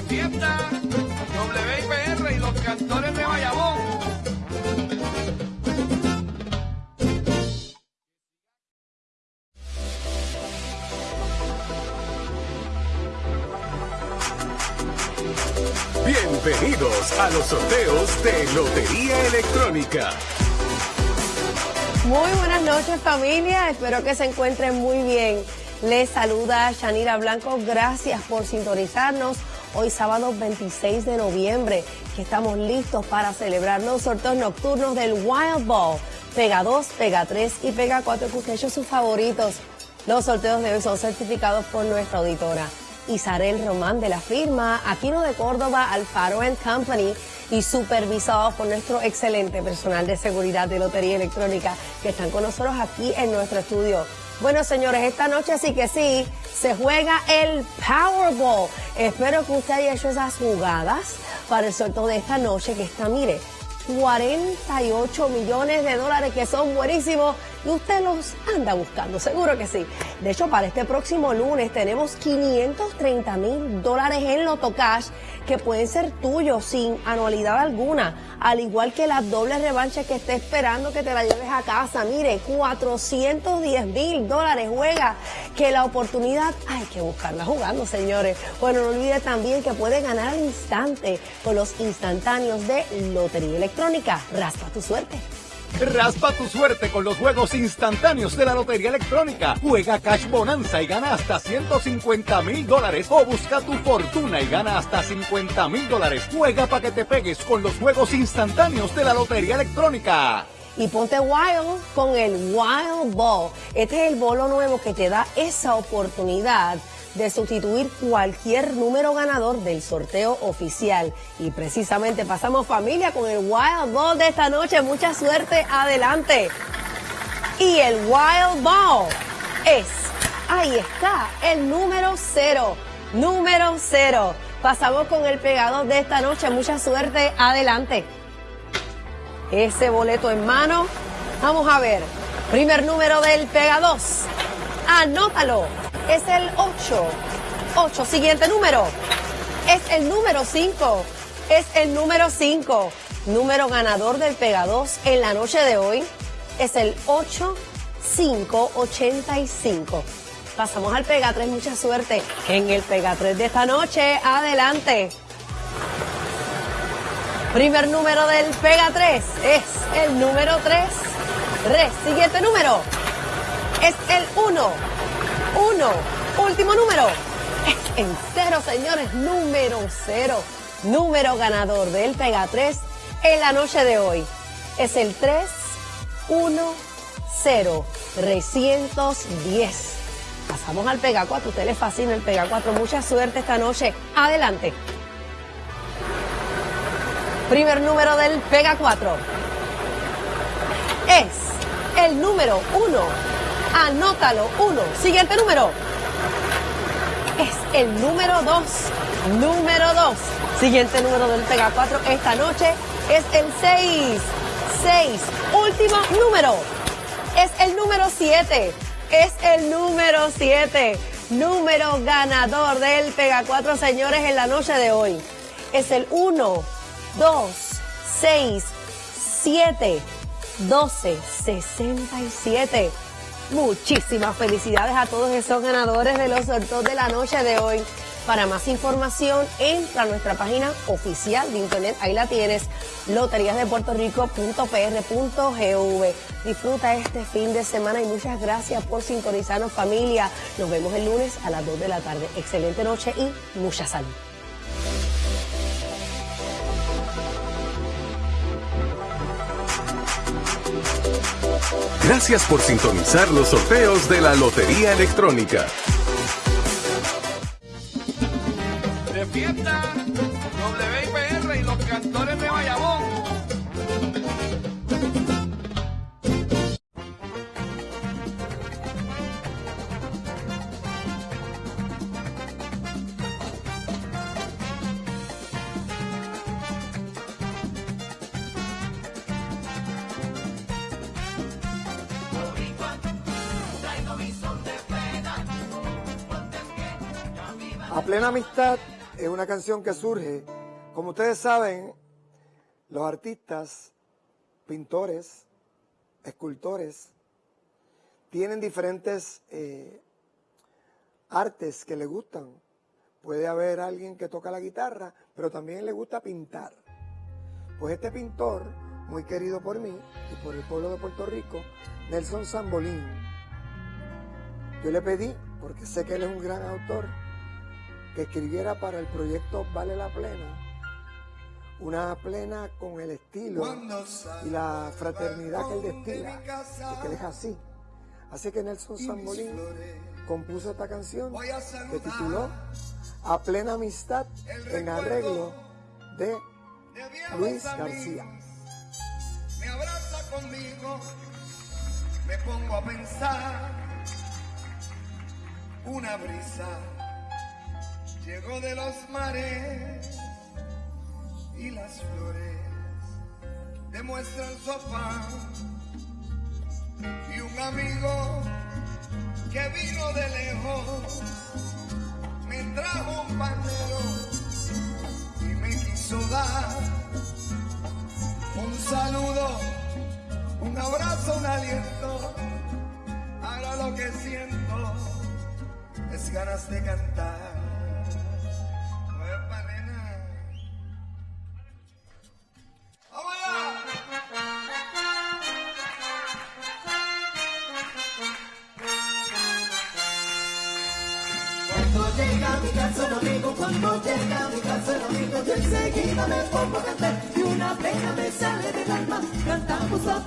De fiesta, WIPR y los cantores de Bayamón. Bienvenidos a los sorteos de Lotería Electrónica. Muy buenas noches familia, espero que se encuentren muy bien. Les saluda Shanira Blanco, gracias por sintonizarnos hoy sábado 26 de noviembre, que estamos listos para celebrar los sorteos nocturnos del Wild Ball. Pega 2, Pega 3 y Pega 4 que hecho sus favoritos. Los sorteos de hoy son certificados por nuestra auditora Isarel Román de la firma Aquino de Córdoba Alfaro Company y supervisados por nuestro excelente personal de seguridad de Lotería Electrónica que están con nosotros aquí en nuestro estudio. Bueno, señores, esta noche sí que sí, se juega el Powerball. Espero que usted haya hecho esas jugadas para el sorteo de esta noche que está, mire, 48 millones de dólares que son buenísimos y usted los anda buscando, seguro que sí. De hecho, para este próximo lunes tenemos 530 mil dólares en Loto Cash que pueden ser tuyos sin anualidad alguna, al igual que la doble revancha que esté esperando que te la lleves a casa. Mire, 410 mil dólares juega, que la oportunidad hay que buscarla jugando, señores. Bueno, no olvide también que puede ganar al instante con los instantáneos de Lotería Electrónica. Raspa tu suerte. Raspa tu suerte con los juegos instantáneos de la Lotería Electrónica. Juega Cash Bonanza y gana hasta 150 mil dólares. O busca tu fortuna y gana hasta 50 mil dólares. Juega para que te pegues con los juegos instantáneos de la Lotería Electrónica. Y ponte wild con el Wild Ball. Este es el bolo nuevo que te da esa oportunidad de sustituir cualquier número ganador del sorteo oficial. Y precisamente pasamos familia con el Wild Ball de esta noche. Mucha suerte, adelante. Y el Wild Ball es, ahí está, el número cero. Número cero. Pasamos con el pegador de esta noche. Mucha suerte, adelante. Ese boleto en mano. Vamos a ver. Primer número del Pega 2. Anótalo es el 8. 8. Siguiente número. Es el número 5. Es el número 5. Número ganador del Pega 2 en la noche de hoy es el 8585. Pasamos al Pega 3. Mucha suerte en el Pega 3 de esta noche. Adelante. Primer número del Pega 3 es el número 3. Re. Siguiente número es el 1. Uno. Último número. En cero, señores. Número cero. Número ganador del Pega 3 en la noche de hoy. Es el 3, 1, 0, 310. Pasamos al Pega 4. usted le fascina el Pega 4. Mucha suerte esta noche. Adelante. Primer número del Pega 4 es el número 1. Anótalo. Uno. Siguiente número. Es el número dos. Número dos. Siguiente número del Pega 4 esta noche es el 6. 6. Último número. Es el número 7. Es el número 7. Número ganador del Pega 4, señores, en la noche de hoy. Es el 1, 2, 6, 7, 12, 67. Muchísimas felicidades a todos esos ganadores de los sorteos de la noche de hoy. Para más información, entra a nuestra página oficial de internet. Ahí la tienes, loteriasdepuertorico.pr.gv. Disfruta este fin de semana y muchas gracias por sintonizarnos familia. Nos vemos el lunes a las 2 de la tarde. Excelente noche y mucha salud. Gracias por sintonizar los sorteos de la Lotería Electrónica. Plena amistad es una canción que surge, como ustedes saben, los artistas, pintores, escultores, tienen diferentes eh, artes que le gustan. Puede haber alguien que toca la guitarra, pero también le gusta pintar. Pues este pintor, muy querido por mí y por el pueblo de Puerto Rico, Nelson Sambolín, yo le pedí, porque sé que él es un gran autor, que escribiera para el proyecto Vale la Plena, una plena con el estilo y la fraternidad que él destila, porque él es así. Así que Nelson Sambolín compuso esta canción que tituló A Plena Amistad en arreglo de Luis García. Me abraza conmigo, me pongo a pensar, una brisa llegó de los mares y las flores demuestran su afán y un amigo que vino de lejos me trajo un panero y me quiso dar un saludo, un abrazo, un aliento. Ahora lo que siento es ganas de cantar. El amigo, yo enseguida me pongo a cantar y una pena me sale del alma, cantamos a